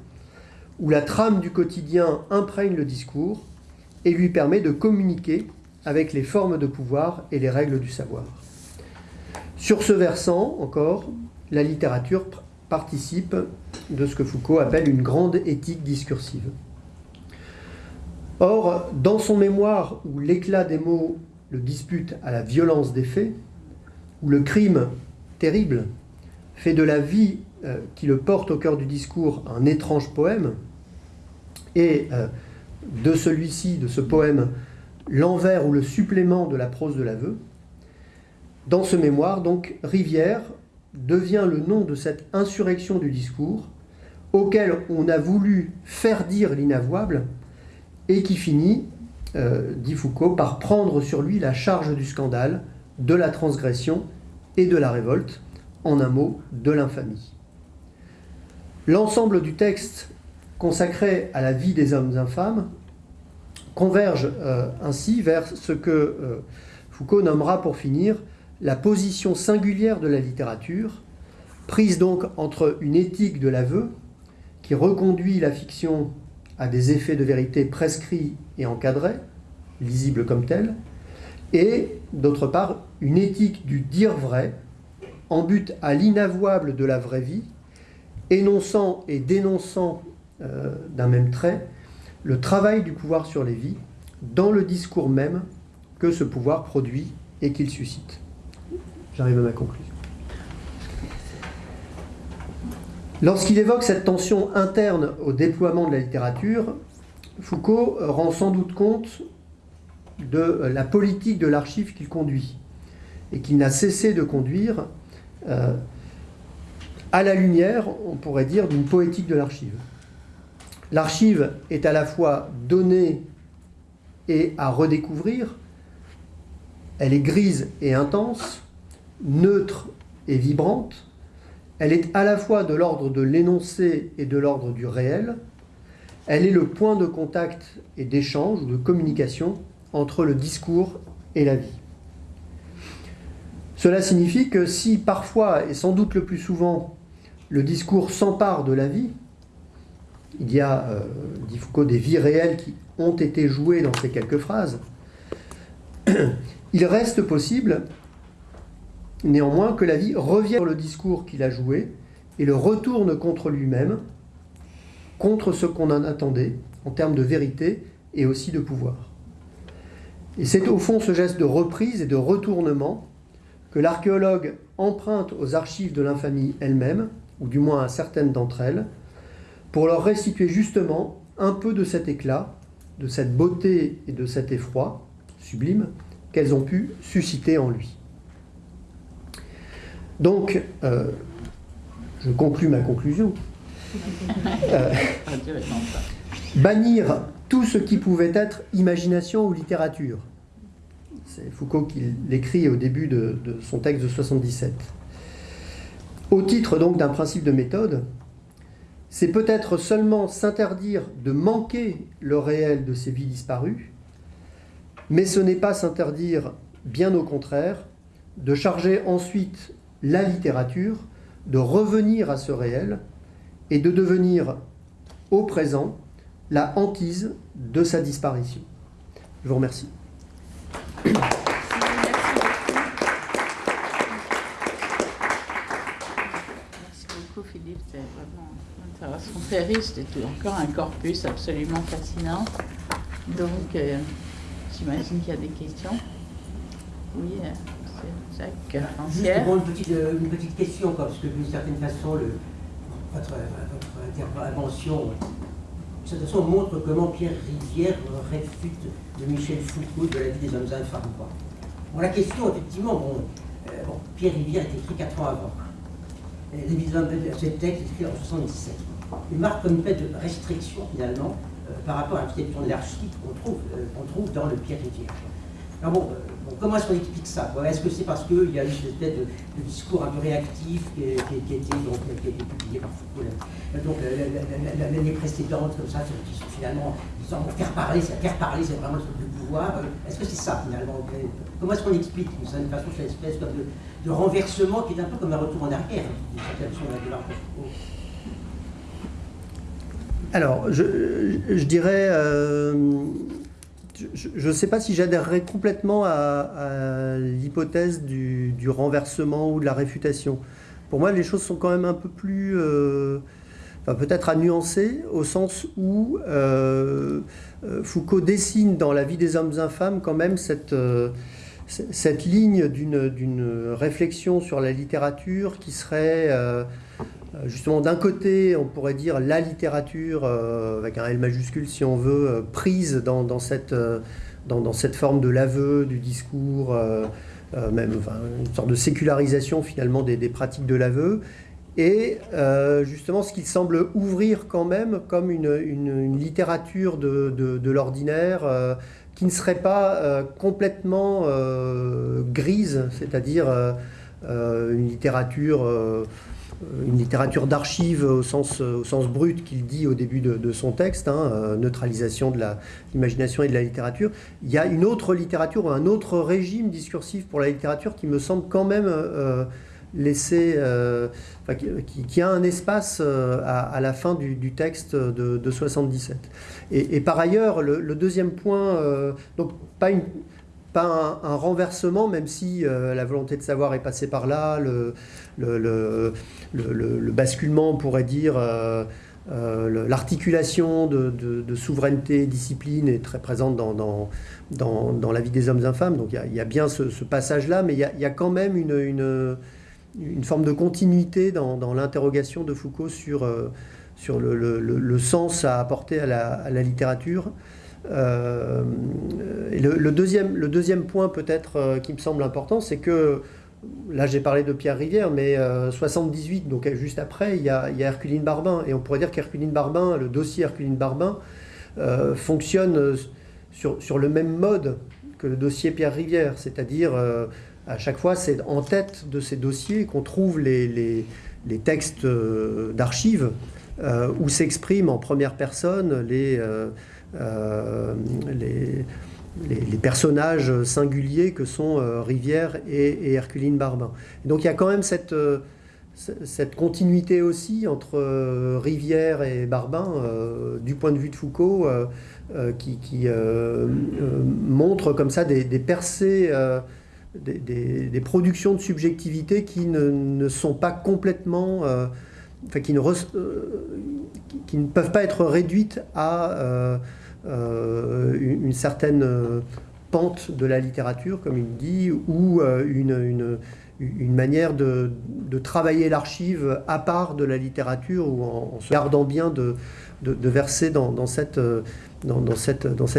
Speaker 2: où la trame du quotidien imprègne le discours et lui permet de communiquer avec les formes de pouvoir et les règles du savoir. Sur ce versant, encore, la littérature participe de ce que Foucault appelle une grande éthique discursive. Or, dans son mémoire où l'éclat des mots le dispute à la violence des faits, où le crime terrible fait de la vie euh, qui le porte au cœur du discours un étrange poème, et euh, de celui-ci, de ce poème, l'envers ou le supplément de la prose de l'aveu, dans ce mémoire, donc, Rivière devient le nom de cette insurrection du discours auquel on a voulu faire dire l'inavouable et qui finit, euh, dit Foucault, par prendre sur lui la charge du scandale, de la transgression et de la révolte, en un mot, de l'infamie. L'ensemble du texte consacré à la vie des hommes infâmes converge euh, ainsi vers ce que euh, Foucault nommera pour finir la position singulière de la littérature, prise donc entre une éthique de l'aveu, qui reconduit la fiction à des effets de vérité prescrits et encadrés, lisibles comme tels, et d'autre part une éthique du dire vrai, en but à l'inavouable de la vraie vie, énonçant et dénonçant euh, d'un même trait le travail du pouvoir sur les vies dans le discours même que ce pouvoir produit et qu'il suscite. J'arrive à ma conclusion. Lorsqu'il évoque cette tension interne au déploiement de la littérature, Foucault rend sans doute compte de la politique de l'archive qu'il conduit et qu'il n'a cessé de conduire euh, à la lumière, on pourrait dire, d'une poétique de l'archive. L'archive est à la fois donnée et à redécouvrir, elle est grise et intense, neutre et vibrante, elle est à la fois de l'ordre de l'énoncé et de l'ordre du réel. Elle est le point de contact et d'échange, de communication entre le discours et la vie. Cela signifie que si parfois, et sans doute le plus souvent, le discours s'empare de la vie, il y a, euh, dit Foucault, des vies réelles qui ont été jouées dans ces quelques phrases, il reste possible néanmoins que la vie revienne sur le discours qu'il a joué et le retourne contre lui-même, contre ce qu'on en attendait en termes de vérité et aussi de pouvoir. Et c'est au fond ce geste de reprise et de retournement que l'archéologue emprunte aux archives de l'infamie elle-même, ou du moins à certaines d'entre elles, pour leur restituer justement un peu de cet éclat, de cette beauté et de cet effroi sublime qu'elles ont pu susciter en lui. Donc, euh, je conclus ma conclusion. Euh, bannir tout ce qui pouvait être imagination ou littérature. C'est Foucault qui l'écrit au début de, de, son texte de 77. Au titre donc d'un principe de méthode, c'est peut-être seulement s'interdire de manquer le réel de ces vies disparues, mais ce n'est pas s'interdire, bien au contraire, de charger ensuite la littérature de revenir à ce réel et de devenir au présent la hantise de sa disparition. Je vous remercie. Merci
Speaker 1: beaucoup Philippe, c'est vraiment intéressant, très riche, c'est encore un corpus absolument fascinant. Donc, euh, j'imagine qu'il y a des questions. Oui. Euh.
Speaker 3: Juste une petite, euh, une petite question, quoi, parce que d'une certaine façon, le, votre, intervention de toute façon, montre comment Pierre Rivière réfute de Michel Foucault de la vie des hommes infâmes. Quoi. Bon, la question, effectivement, bon, euh, Pierre Rivière est écrit 4 ans avant. Ce texte est écrit en 77. Il marque comme une espèce de restriction, finalement, euh, par rapport à l'architecture de l'archive qu'on trouve, qu'on trouve dans le Pierre Rivière. Alors bon, comment est-ce qu'on explique ça Est-ce que c'est parce qu'il y a eu cette espèce de, discours un peu réactif qui, donc, qui a été publié par Foucault donc l'année précédente, comme ça, qui sont finalement disant, faire parler, c'est faire parler, c'est vraiment le pouvoir. Est-ce que c'est ça finalement Comment est-ce qu'on explique d'une certaine façon cette espèce de, renversement qui est un peu comme un retour en arrière d'une certaine de Foucault?
Speaker 2: Alors, je, dirais, euh, je ne sais pas si j'adhérerais complètement à, l'hypothèse du, renversement ou de la réfutation. Pour moi, les choses sont quand même un peu plus, euh, enfin, peut-être à nuancer, au sens où euh, euh, Foucault dessine dans la vie des hommes infâmes quand même cette, cette ligne d'une réflexion sur la littérature qui serait justement d'un côté, on pourrait dire la littérature, euh, avec un L majuscule si on veut, euh, prise dans, cette, forme de l'aveu, du discours, même une sorte de sécularisation finalement des, pratiques de l'aveu, et justement ce qu'il semble ouvrir quand même comme une, littérature de, l'ordinaire qui ne serait pas complètement grise, c'est-à-dire une littérature une littérature d'archives au sens, au sens brut qu'il dit au début de, son texte, hein, euh, neutralisation de l'imagination et de la littérature, il y a une autre littérature, un autre régime discursif pour la littérature qui me semble quand même euh, laisser, euh, qui, a un espace à, la fin du, texte de, 77. Et, par ailleurs, le, le deuxième point, donc pas une un, renversement, même si euh, la volonté de savoir est passée par là, le, le, le, basculement, on pourrait dire, euh, euh, l'articulation de, souveraineté et discipline est très présente dans, dans, dans, la vie des hommes infâmes. Donc il y, a bien ce, passage-là, mais il y, a, quand même une, une, forme de continuité dans, l'interrogation de Foucault sur, sur le, sens à apporter la, à la littérature. Euh, le, deuxième, le deuxième point peut-être euh, qui me semble important, c'est que, là j'ai parlé de Pierre Rivière, mais 78, euh, donc juste après, il y, a, Herculine Barbin. Et on pourrait dire qu'Herculine Barbin, le dossier Herculine Barbin, fonctionne sur, sur, le même mode que le dossier Pierre Rivière, c'est-à-dire à chaque fois c'est en tête de ces dossiers qu'on trouve les, les, les textes d'archives où s'expriment en première personne les, euh, les, personnages singuliers que sont Rivière et, Herculine Barbin. donc il y a quand même cette, cette continuité aussi entre Rivière et Barbin, du point de vue de Foucault, qui, montre comme ça des, percées des, productions de subjectivité qui ne, sont pas complètement, euh, enfin, qui ne, euh, qui, ne peuvent pas être réduites à euh, une, certaine pente de la littérature, comme il dit, ou une, manière de, travailler l'archive à part de la littérature, ou en, se gardant bien de, verser dans, cette,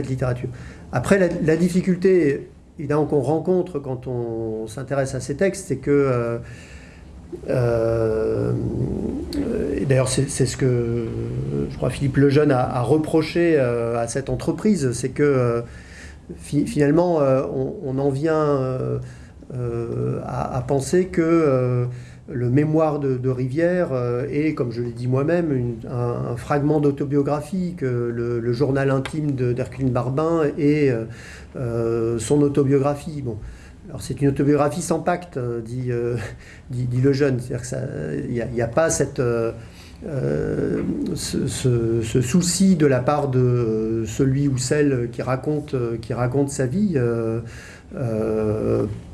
Speaker 2: littérature. Après, la, difficulté qu'on rencontre quand on s'intéresse à ces textes, c'est que euh, euh, et d'ailleurs, c'est ce que je crois Philippe Lejeune a, reproché euh, à cette entreprise, c'est que finalement, on, en vient à, penser que le mémoire de, Rivière est, comme je l'ai dit moi-même, un, fragment d'autobiographie, que le, journal intime d'Herculine Barbin est euh, son autobiographie. Alors c'est une autobiographie sans pacte, euh, dit, euh, dit, dit, le jeune. C'est-à-dire n'y a, a, pas cette, ce, souci de la part de celui ou celle qui raconte, qui raconte sa vie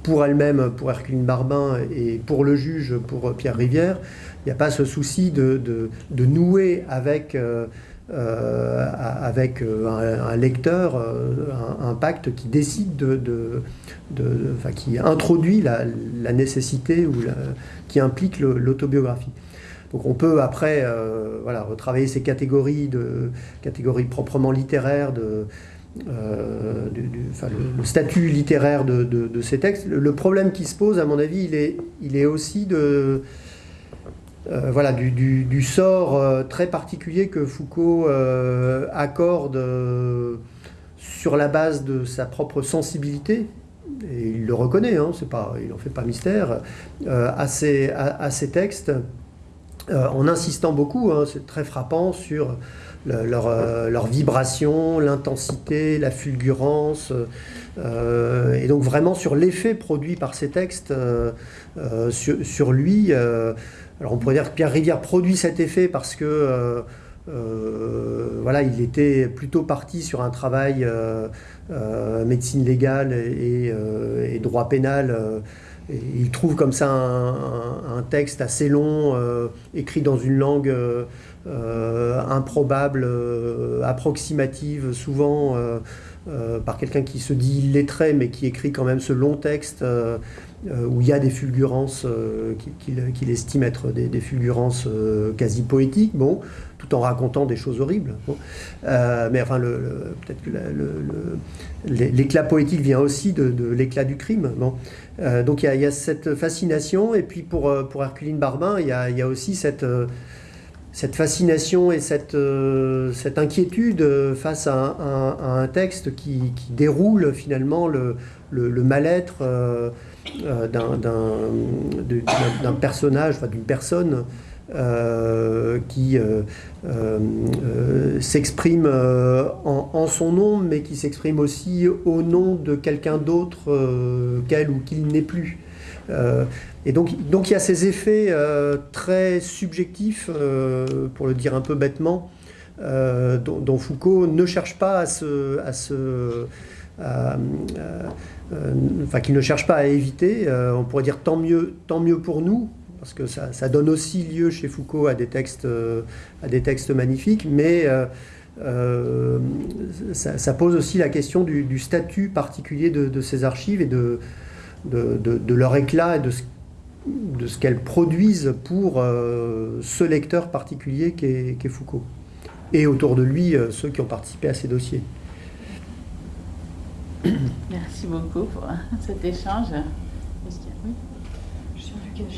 Speaker 2: pour elle-même, pour Herculine Barbin et pour le juge, pour Pierre Rivière. Il n'y a pas ce souci de, de, de nouer avec euh, avec euh, un, lecteur, euh, un, pacte qui décide de, qui introduit la, nécessité ou qui implique l'autobiographie. Donc on peut après voilà, retravailler ces catégories, de, catégories proprement littéraires, le, statut littéraire de, ces textes. Le, problème qui se pose, à mon avis, il est aussi de, euh, voilà, du, sort euh, très particulier que Foucault euh, accorde sur la base de sa propre sensibilité, et il le reconnaît, hein, il n'en fait pas mystère, à ces, à, textes, en insistant beaucoup, hein, c'est très frappant, sur leur, vibration, l'intensité, la fulgurance, et donc vraiment sur l'effet produit par ces textes sur, lui. Alors on pourrait dire que Pierre Rivière produit cet effet parce que euh, euh, voilà, il était plutôt parti sur un travail euh, médecine légale et, droit pénal. il trouve comme ça un, texte assez long, écrit dans une langue improbable, approximative, souvent par quelqu'un qui se dit illettré, mais qui écrit quand même ce long texte où il y a des fulgurances euh, qu'il estime être des, fulgurances euh, quasi poétiques, bon, tout en racontant des choses horribles. mais enfin, peut-être que l'éclat poétique vient aussi de, l'éclat du crime. Donc il y, a, cette fascination, et puis pour, pour Herculine Barbin, il y a, aussi cette fascination et cette, inquiétude face à un, texte qui, déroule finalement le, mal-être euh, d'un personnage, d'une personne euh, qui euh, s'exprime en, son nom, mais qui s'exprime aussi au nom de quelqu'un d'autre qu'elle ou qu'il n'est plus. et donc, donc il y a ces effets très subjectifs, pour le dire un peu bêtement, dont, Foucault ne cherche pas à se, à se euh, enfin qu'il ne cherche pas à éviter. Euh, on pourrait dire tant mieux, tant mieux pour nous, parce que ça, donne aussi lieu chez Foucault à des textes, euh, à des textes magnifiques, mais ça, pose aussi la question du, statut particulier de, ces archives et de, leur éclat et de ce, qu'elles produisent pour ce lecteur particulier qu'est Foucault. Et autour de lui, ceux qui ont participé à ces dossiers.
Speaker 1: Merci beaucoup pour cet échange.
Speaker 4: Suis du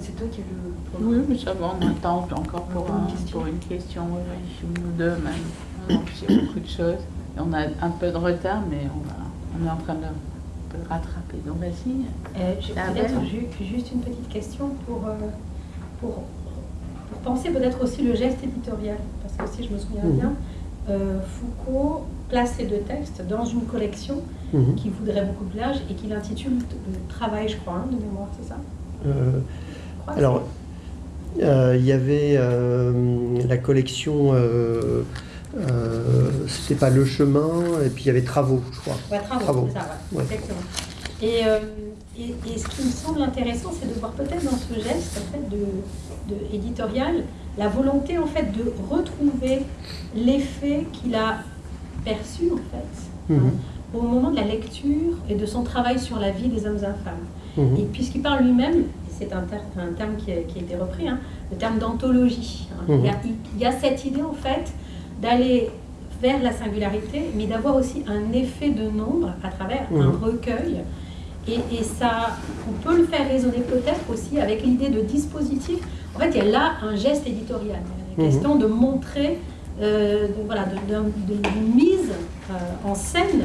Speaker 4: c'est toi qui as
Speaker 1: le. Oui, mais ça va, on attend encore pour, une, question. pour une question, oui, ou deux même. On a beaucoup de choses. Et on a un peu de retard, mais on, va, on est en train de, de rattraper. Donc vas-y.
Speaker 4: Euh, peut-être juste une petite question pour, euh, pour, pour penser peut-être aussi le geste éditorial. Parce que si je me souviens mmh. bien, Foucault place ces deux textes dans une collection
Speaker 2: Mhm.
Speaker 4: qui voudrait beaucoup de l'âge et qu'il intitule le travail, je crois, hein, de mémoire, c'est ça?
Speaker 2: Euh,
Speaker 4: crois
Speaker 2: alors, euh, il y avait euh, la collection, euh, euh, c'était pas Le Chemin, et puis il y avait Travaux, je crois.
Speaker 4: ouais, travaux, ça, ouais,
Speaker 2: Ouais.
Speaker 4: exactement. Et, euh, et, et ce qui me semble intéressant, c'est de voir peut-être dans ce geste en fait, de, de éditorial la volonté en fait de retrouver l'effet qu'il a perçu en fait
Speaker 2: Mhm.
Speaker 4: hein, au moment de la lecture et de son travail sur la vie des hommes et femmes.
Speaker 2: Mhm.
Speaker 4: Et puisqu'il parle lui-même, c'est un, un terme qui a, qui a été repris, hein, le terme d'anthologie. hein.
Speaker 2: Mhm.
Speaker 4: il, y a, il y a cette idée en fait d'aller vers la singularité, mais d'avoir aussi un effet de nombre à travers un
Speaker 2: Mhm.
Speaker 4: recueil. Et, et ça, on peut le faire résonner peut-être aussi avec l'idée de dispositif. En fait, il y a là un geste éditorial. Il y a la
Speaker 2: Mhm.
Speaker 4: question de montrer, euh, de- voilà, d'une mise euh, en scène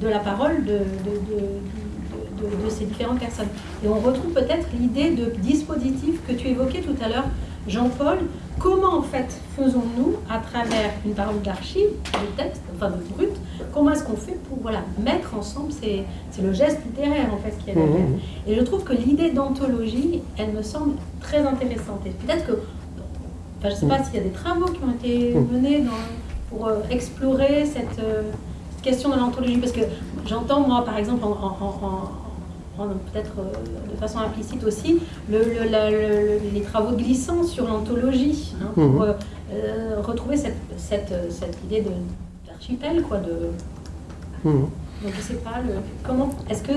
Speaker 4: de la parole de, de- de- de- de ces différentes personnes. Et on retrouve peut-être l'idée de dispositif que tu évoquais tout à l'heure, Jean-Paul. Comment en fait faisons-nous à travers une parole d'archive, de texte, enfin de brut, comment est-ce qu'on fait pour voilà, mettre ensemble, ces- c'est le geste littéraire en fait qui est derrière.
Speaker 2: Mhm.
Speaker 4: Et je trouve que l'idée d'anthologie, elle me semble très intéressante. Et peut-être que, enfin, je ne sais pas s'il y a des travaux qui ont été
Speaker 2: Mm.
Speaker 4: menés dans- pour euh, explorer cette, euh, cette question de l'anthologie, parce que j'entends moi, par exemple, en, peut-être euh, de façon implicite aussi, le- le- la- le- les travaux de glissant sur l'anthologie, hein, pour euh, euh, retrouver cette, cette, cette idée d'archipel, quoi, de,
Speaker 2: Mhm.
Speaker 4: donc je sais pas, le, comment est-ce que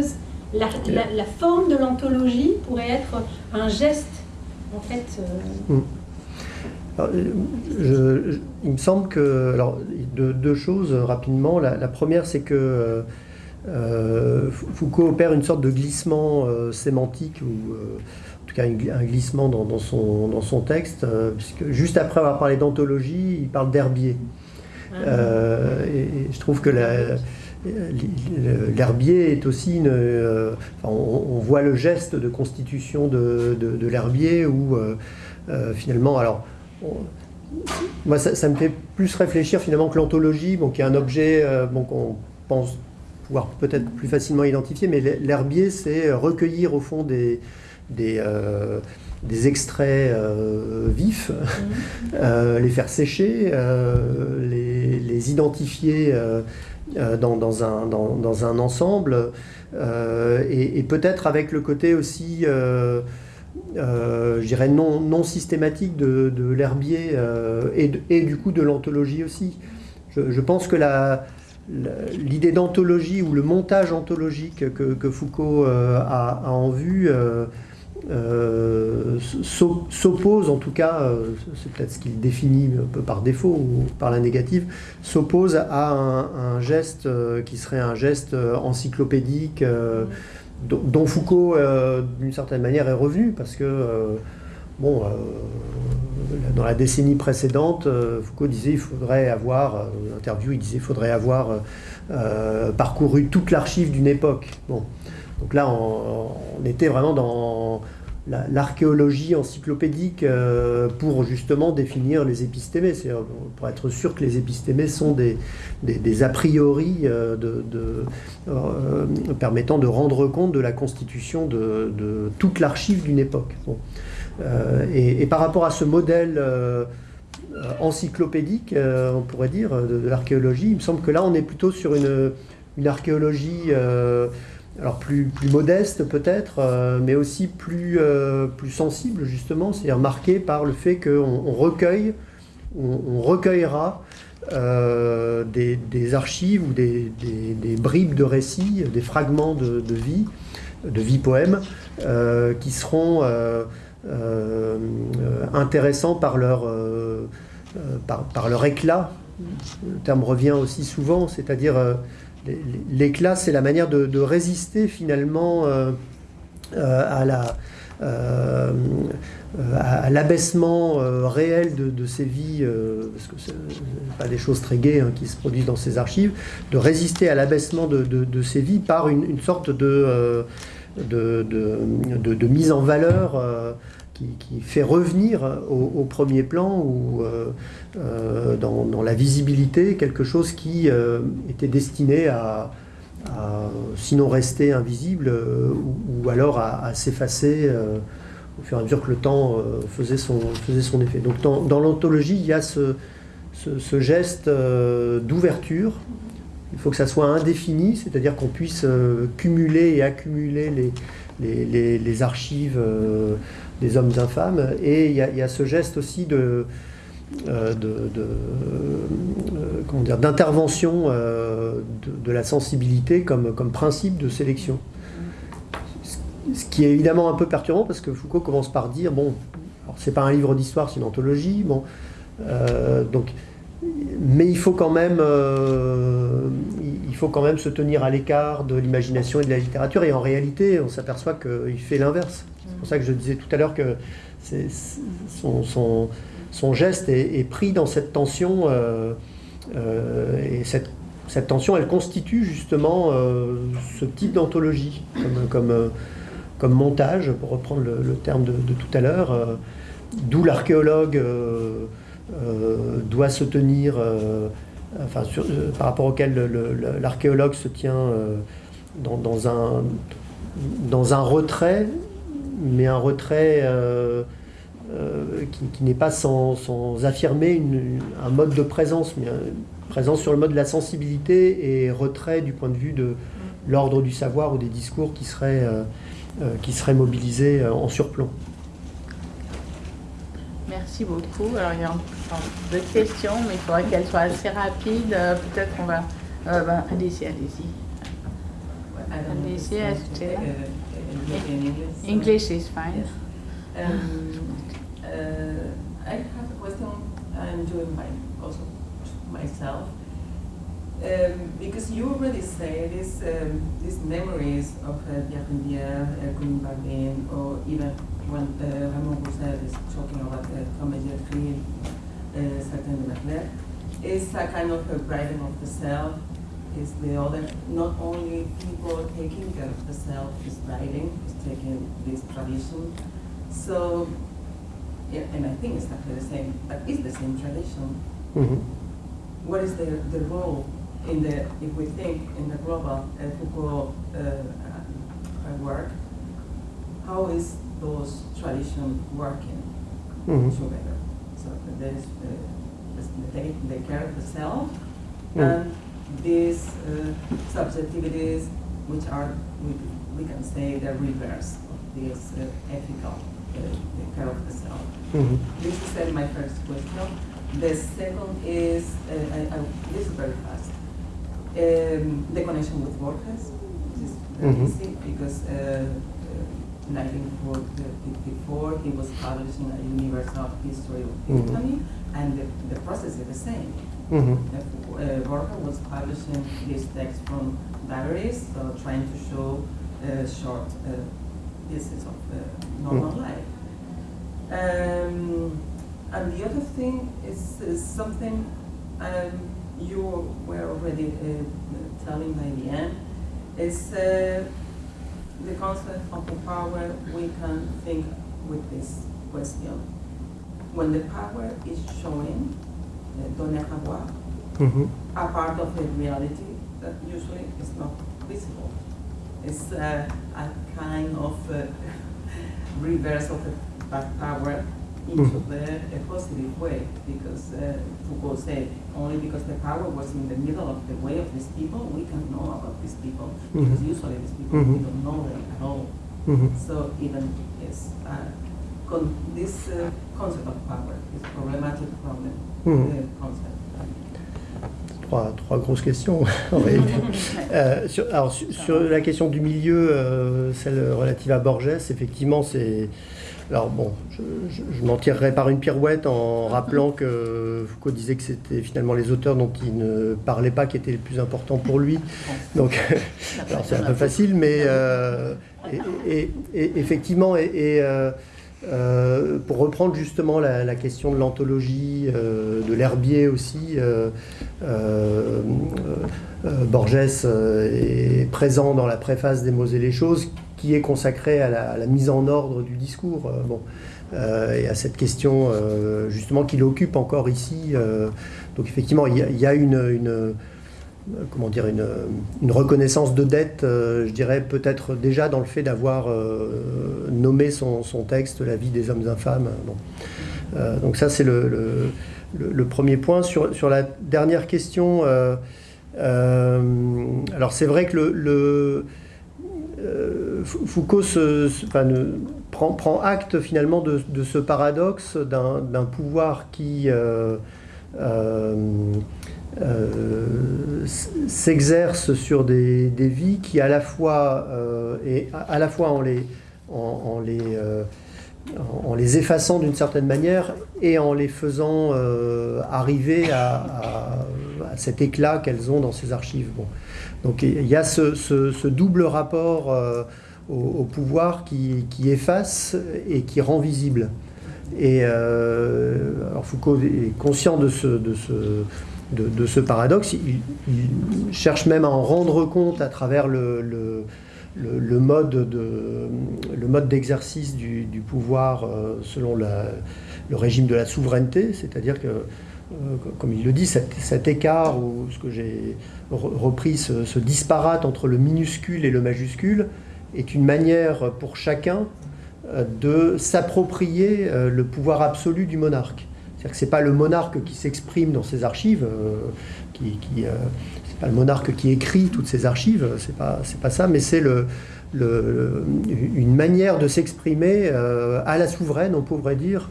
Speaker 4: la, la- la forme de l'anthologie pourrait être un geste en fait euh,
Speaker 2: Alors, euh, je- je- il me semble que, alors, deux, deux choses rapidement. La, la première, c'est que euh, euh, Foucault opère une sorte de glissement euh, sémantique, ou euh, en tout cas un glissement dans, dans son, dans son texte, puisque juste après avoir parlé d'anthologie, il parle d'herbier. Euh, et, et je trouve que la- l'herbier est aussi une. euh, enfin, on, on voit le geste de constitution de, de- de l'herbier où euh, finalement, alors. Moi, ça, ça me fait plus réfléchir finalement que l'anthologie, bon, qui est un objet euh, bon, qu'on pense pouvoir peut-être plus facilement identifier, mais l'herbier, c'est recueillir au fond des, des, euh, des extraits euh, vifs,
Speaker 4: Mhm.
Speaker 2: euh, les faire sécher, euh, les, les identifier euh, euh, dans, dans un, dans, dans un ensemble, euh, et, et peut-être avec le côté aussi, euh, je dirais, non, non systématique de, de l'herbier euh, et, et du coup de l'anthologie aussi. Je, pense que l'idée d'anthologie ou le montage anthologique que, que Foucault euh, a, en vue euh, s'o- s'oppose, en tout cas, c'est peut-être ce qu'il définit un peu par défaut ou par la négative, s'oppose à un, geste qui serait un geste encyclopédique dont, Foucault, euh, d'une certaine manière, est revenu parce que, euh, euh, dans la décennie précédente, Foucault disait il faudrait avoir, dans une interview, il disait il faudrait avoir parcouru toute l'archive d'une époque. Donc là, on était vraiment dans la- l'archéologie encyclopédique euh, pour justement définir les épistémés, pour être sûr que les épistémés sont des, des, a priori euh, euh, permettant de rendre compte de la constitution de, toute l'archive d'une époque. Et, et par rapport à ce modèle encyclopédique, on pourrait dire, de, l'archéologie, il me semble que là, on est plutôt sur une, une archéologie alors plus, plus modeste peut-être, euh, mais aussi plus, euh, plus sensible justement, c'est-à-dire marquée par le fait qu'on on recueille, on, recueillera euh, des, des archives ou des, des- bribes de récits, des fragments de, vie, de vie poème, euh, qui seront intéressants par leur, par, leur éclat. Le terme revient aussi souvent, c'est-à-dire l'éclat, c'est la manière de, résister finalement euh, euh, euh, à l'abaissement réel de, de ces vies, parce que c'est pas des choses très gaies hein, qui se produisent dans ces archives, de résister à l'abaissement de, de- de ces vies par une, sorte de mise en valeur euh, qui, fait revenir au, premier plan ou dans, la visibilité quelque chose qui était destiné à, sinon rester invisible ou, alors à, s'effacer au fur et à mesure que le temps faisait, son, faisait son effet. Donc dans, l'anthologie, il y a ce, geste d'ouverture il faut que ça soit indéfini, c'est-à-dire qu'on puisse euh, cumuler et accumuler les, archives euh, des hommes infâmes. Et il y, a ce geste aussi de, euh, d'intervention de, la sensibilité comme, comme principe de sélection. Ce qui est évidemment un peu perturbant parce que Foucault commence par dire bon, c'est pas un livre d'histoire, c'est une anthologie. Bon, donc mais il faut quand même, euh, il faut quand même se tenir à l'écart de l'imagination et de la littérature. Et en réalité, on s'aperçoit qu'il fait l'inverse. C'est pour ça que je disais tout à l'heure que son, geste est, pris dans cette tension. Euh, euh, et cette, tension, elle constitue justement ce type d'anthologie, comme, montage, pour reprendre le, terme de, tout à l'heure. D'où l'archéologue euh, doit se tenir, euh, enfin, euh, par rapport auquel l'archéologue se tient dans, un, dans un retrait, mais un retrait qui, n'est pas sans, affirmer un mode de présence, mais présence sur le mode de la sensibilité et retrait du point de vue de l'ordre du savoir ou des discours qui seraient, qui seraient mobilisés en surplomb.
Speaker 1: Merci beaucoup. Alors, il y a d'autres questions, mais il faudrait qu'elles soient assez rapides. Euh, peut-être qu'on va. Euh, ben, allez-y, allez-y. Allez-y, ajoutez English is fine.
Speaker 5: Um, uh, I have a question. I'm doing my also myself. Um, because you already say this, um, these memories of uh, Pierre Rivière, uh, Berlin, or even when uh, Ramon Roussel is talking about the comédiatrie uh, certain de Macbeth, is a kind of a writing of the self, is the other, not only people taking care of the self is writing, is taking this tradition. So, yeah, and I think it's exactly the same, but it's the same tradition. Mm -hmm. What is the, the role in the, if we think in the global uh, Foucault uh, work, how is those traditions working mm-hmm. together. So there is uh, they, they care of the self mm. and these uh, subjectivities which are, we, we can say, the reverse of this uh, ethical uh, care of the self. Mm-hmm. This is uh, my first question. The second is, uh, I, I, this is very fast, um, the connection with Borges. This is very mm-hmm. easy because uh, 1954, he was publishing a universal history of mm -hmm. and the, the process is the same. -hmm. uh, Borja was publishing his text from diaries, so trying to show uh, short uh, pieces of uh, normal mm life. Um, and the other thing is, is something um, you were already uh, telling by the end, is uh, the concept of the power, we can think with this question. When the power is showing, uh, donner avoir, mm -hmm. a part of the reality that usually is not visible. It's uh, a kind of uh, reverse of the power into mm. the a positive way because uh, Foucault said only because the power was in the middle of the way of these people we can know about these people mm -hmm. because usually these people mm -hmm. we don't know them at all. -hmm. So even yes, uh, con this uh, concept of power is problematic problem mm-hmm. concept.
Speaker 2: Trois, trois, grosses questions en réalité. euh, sur, alors, sur, sur, la question du milieu, euh, celle relative à Borges, effectivement, c'est alors bon, je, m'en tirerai par une pirouette en rappelant que Foucault disait que c'était finalement les auteurs dont il ne parlait pas qui étaient les plus importants pour lui. Donc, c'est un peu facile, mais euh, et, effectivement, et, euh, euh, pour reprendre justement la, question de l'anthologie, de l'herbier aussi, Borges est présent dans la préface des mots et les choses qui est consacré à la, mise en ordre du discours. bon. et à cette question justement qui l'occupe encore ici. donc effectivement, il y a, une comment dire, une, reconnaissance de dette, euh, je dirais peut-être déjà dans le fait d'avoir euh, nommé son, texte La vie des hommes infâmes. Euh, donc ça c'est le, premier point. Sur, la dernière question, alors c'est vrai que le, Foucault prend, acte finalement de ce paradoxe d'un pouvoir qui euh, s'exerce sur des, vies qui à la fois, euh, et à, la fois en les, en, les, euh, en les effaçant d'une certaine manière et en les faisant arriver à, cet éclat qu'elles ont dans ces archives. Bon. Donc il y a ce, double rapport au, pouvoir qui, efface et qui rend visible. Et Foucault est conscient de ce de, ce paradoxe. Il, cherche même à en rendre compte à travers le, le, mode d'exercice du, pouvoir euh, selon le régime de la souveraineté, c'est-à-dire que, euh, comme il le dit, cet, écart, ou ce que j'ai repris, ce, disparate entre le minuscule et le majuscule, est une manière pour chacun euh, de s'approprier le pouvoir absolu du monarque. C'est-à-dire que ce n'est pas le monarque qui s'exprime dans ses archives, euh, qui, euh, pas le monarque qui écrit toutes ses archives, c'est pas, pas ça, mais c'est le, une manière de s'exprimer euh, à la souveraine, on pourrait dire,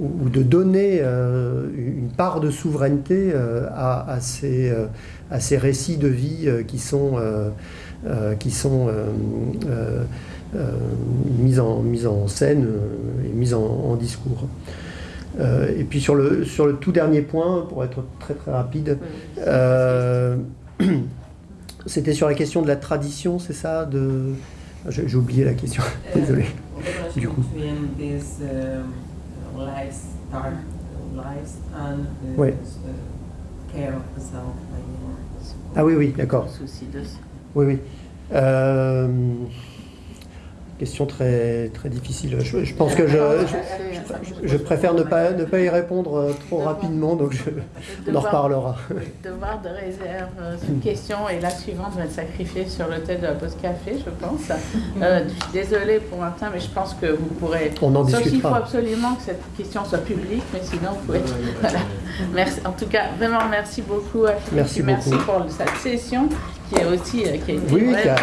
Speaker 2: ou, de donner une part de souveraineté à, ces, à, ces, récits de vie qui sont, qui sont mis, en, mis en scène et mis en discours. Euh, et puis sur le, sur le tout dernier point, pour être très très rapide, euh, c'était sur la question de la tradition, c'est ça de... J'ai oublié la question, euh, désolé.
Speaker 5: du coup.
Speaker 2: Oui. Ah oui, oui, d'accord. Oui, oui. Euh, question très, très difficile. Je, pense que je, je, préfère ne pas, ne pas y répondre euh, trop rapidement, donc on en reparlera.
Speaker 1: Devoir de réserve, euh, une question et la suivante va être sacrifiée sur le thème de la pause café, je pense. Euh, je suis désolée pour Martin, mais je pense que vous pourrez.
Speaker 2: On en Sauf
Speaker 1: il faut absolument que cette question soit publique, mais sinon vous pouvez. Merci. En tout cas, vraiment merci beaucoup à
Speaker 2: Merci,
Speaker 1: merci pour cette session qui est aussi qui
Speaker 2: oui, qui a...